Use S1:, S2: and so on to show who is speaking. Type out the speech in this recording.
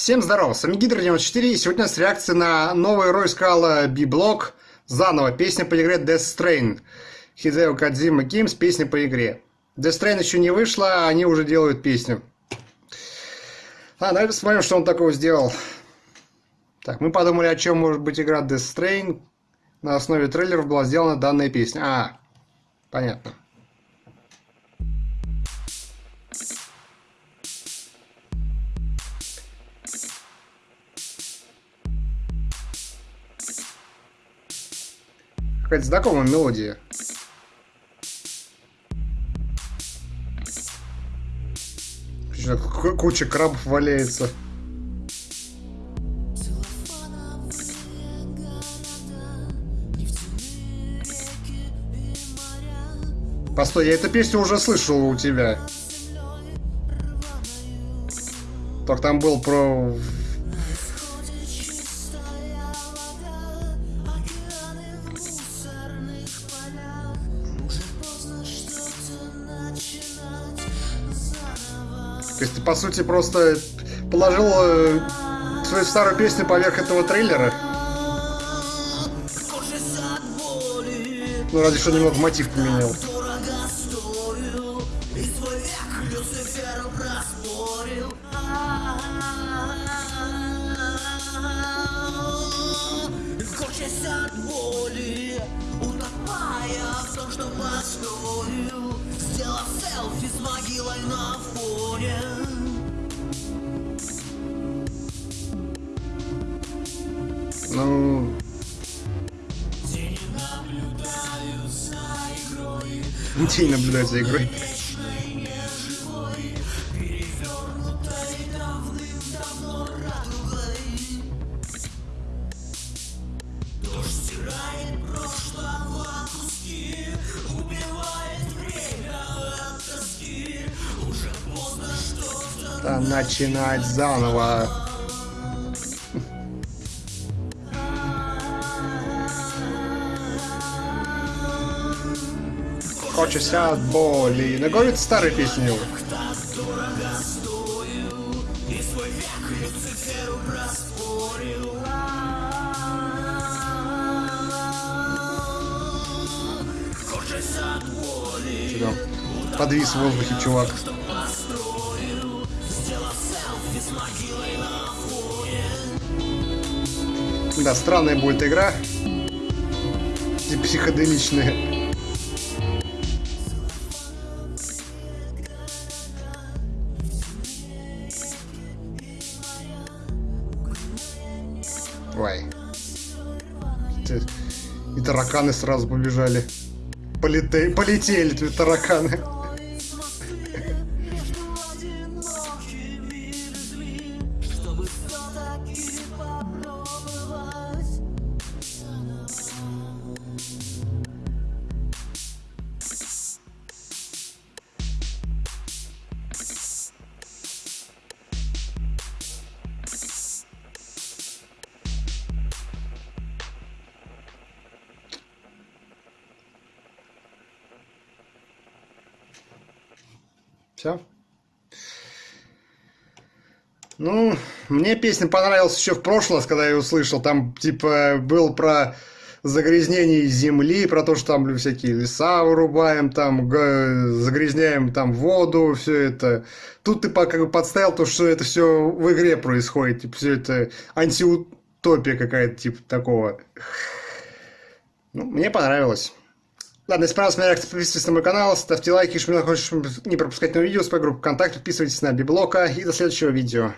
S1: Всем здорова, с вами Гидро94, и сегодня нас реакция на новый Рой Скала B-Block, заново, песня по игре Death Strain. Хидео Кадзима Games, песня по игре. Death Strain еще не вышла, а они уже делают песню. А, давайте посмотрим, что он такого сделал. Так, мы подумали, о чем может быть игра Death Strain. На основе трейлеров была сделана данная песня. А, понятно. Какая-то знакомая мелодия. Куча крабов валяется. Постой, я эту песню уже слышал у тебя. Так там был про То есть ты, по сути, просто положил э, свою старую песню поверх этого трейлера? Ну, разве что немного мотив поменял. от боли, утопая в том, что постою, Ну... День наблюдаю за игрой. начинать заново. Хочется от боли. Но говорит старые песни. Подвис в воздухе, чувак. Да, странная будет игра. И психоделичная. Ой. И тараканы сразу побежали. Полете... Полетели тараканы. Все. Ну, мне песня понравилась еще в прошлый раз, когда я ее услышал. Там, типа, был про загрязнение земли, про то, что там всякие леса вырубаем, там загрязняем там воду, все это. Тут ты как бы подставил то, что это все в игре происходит, типа, все это антиутопия какая-то, типа, такого. Ну, мне понравилось. Ладно, если понравилась моя реакция, подписывайтесь на мой канал, ставьте лайки, если хочешь не пропускать новые видео, с моей группы ВКонтакте, подписывайтесь на Библока и до следующего видео.